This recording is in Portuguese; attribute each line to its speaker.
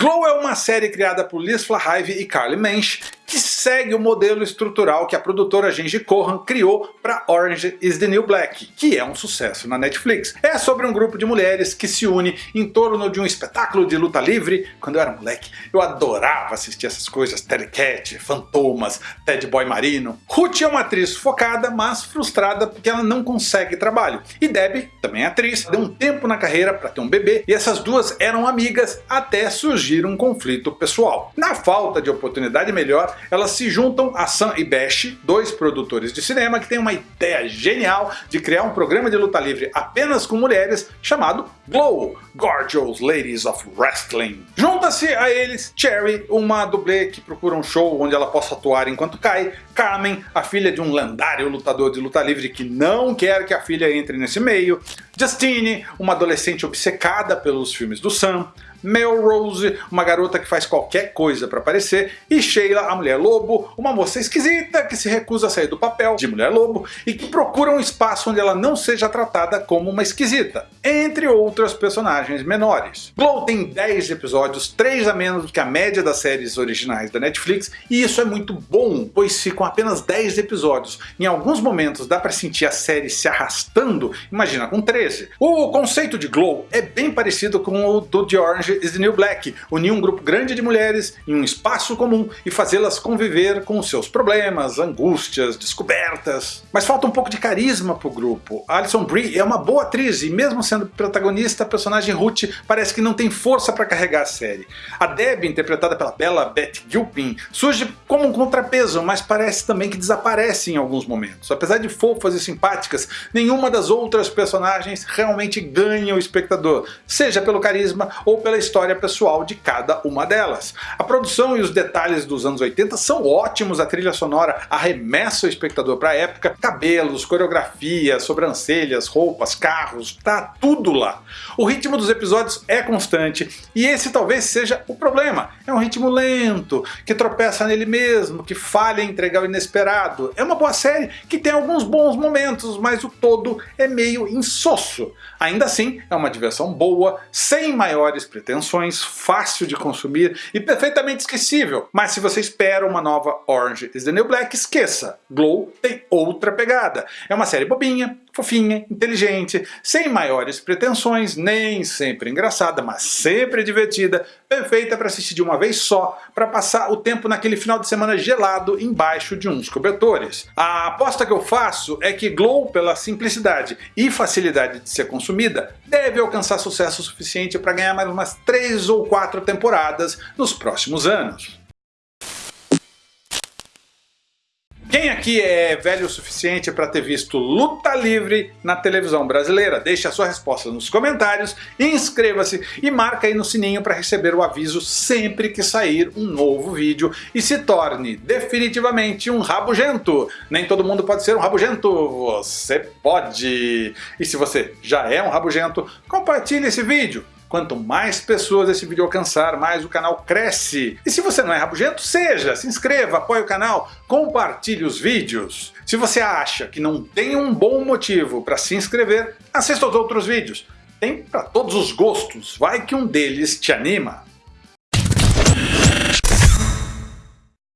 Speaker 1: Glow é uma série criada por Liz Flahive e Carly Mensch que segue o modelo estrutural que a produtora Genji Kohan criou para Orange is the New Black, que é um sucesso na Netflix. É sobre um grupo de mulheres que se une em torno de um espetáculo de luta livre. Quando eu era moleque, eu adorava assistir essas coisas, Terry Cat, Fantomas, Ted Boy Marino. Ruth é uma atriz focada, mas frustrada porque ela não consegue trabalho. E Debbie, também atriz, deu um tempo na carreira para ter um bebê e essas duas eram amigas até surgir um conflito pessoal. Na falta de oportunidade melhor, elas se juntam a Sam e Bash, dois produtores de cinema que têm uma ideia genial de criar um programa de luta livre apenas com mulheres chamado Glow, Gorgeous Ladies of Wrestling. Junta-se a eles Cherry, uma dublê que procura um show onde ela possa atuar enquanto cai, Carmen, a filha de um lendário lutador de luta livre que não quer que a filha entre nesse meio, Justine, uma adolescente obcecada pelos filmes do Sam, Melrose, uma garota que faz qualquer coisa para aparecer, e Sheila, a mulher lobo, uma moça esquisita que se recusa a sair do papel de mulher lobo e que procura um espaço onde ela não seja tratada como uma esquisita, entre outras personagens menores. Glow tem 10 episódios, 3 a menos do que a média das séries originais da Netflix, e isso é muito bom, pois se com apenas 10 episódios, em alguns momentos dá para sentir a série se arrastando, imagina com 13. O conceito de Glow é bem parecido com o do The Orange is the New Black, unir um grupo grande de mulheres em um espaço comum e fazê-las conviver com seus problemas, angústias, descobertas. Mas falta um pouco de carisma pro grupo. A Alison Brie é uma boa atriz e mesmo sendo protagonista, a personagem Ruth parece que não tem força para carregar a série. A Debbie, interpretada pela bela Beth Gilpin, surge como um contrapeso, mas parece também que desaparece em alguns momentos. Apesar de fofas e simpáticas, nenhuma das outras personagens realmente ganha o espectador, seja pelo carisma ou pela história pessoal de cada uma delas. A produção e os detalhes dos anos 80 são ótimos, a trilha sonora arremessa o espectador para a época, cabelos, coreografia, sobrancelhas, roupas, carros, tá tudo lá. O ritmo dos episódios é constante e esse talvez seja o problema. É um ritmo lento, que tropeça nele mesmo, que falha em entregar o inesperado. É uma boa série que tem alguns bons momentos, mas o todo é meio insosso. Ainda assim, é uma diversão boa, sem maiores pretensões fácil de consumir e perfeitamente esquecível. Mas se você espera uma nova Orange is the New Black, esqueça. Glow tem outra pegada. É uma série bobinha, fofinha, inteligente, sem maiores pretensões, nem sempre engraçada, mas sempre divertida, perfeita para assistir de uma vez só, para passar o tempo naquele final de semana gelado embaixo de uns cobertores. A aposta que eu faço é que Glow, pela simplicidade e facilidade de ser consumida, deve alcançar sucesso suficiente para ganhar mais umas 3 ou 4 temporadas nos próximos anos. Quem aqui é velho o suficiente para ter visto luta livre na televisão brasileira? Deixe a sua resposta nos comentários, inscreva-se e marca aí no sininho para receber o aviso sempre que sair um novo vídeo e se torne definitivamente um rabugento. Nem todo mundo pode ser um rabugento, você pode. E se você já é um rabugento, compartilhe esse vídeo. Quanto mais pessoas esse vídeo alcançar, mais o canal cresce. E se você não é rabugento, seja, se inscreva, apoie o canal, compartilhe os vídeos. Se você acha que não tem um bom motivo para se inscrever, assista aos outros vídeos. Tem para todos os gostos, vai que um deles te anima.